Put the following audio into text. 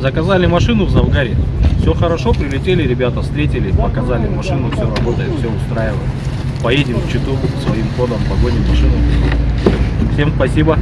Заказали машину в Завгаре. Все хорошо, прилетели ребята, встретили, показали машину, все работает, все устраивает. Поедем в Читу своим ходом, погоним машину. Всем спасибо.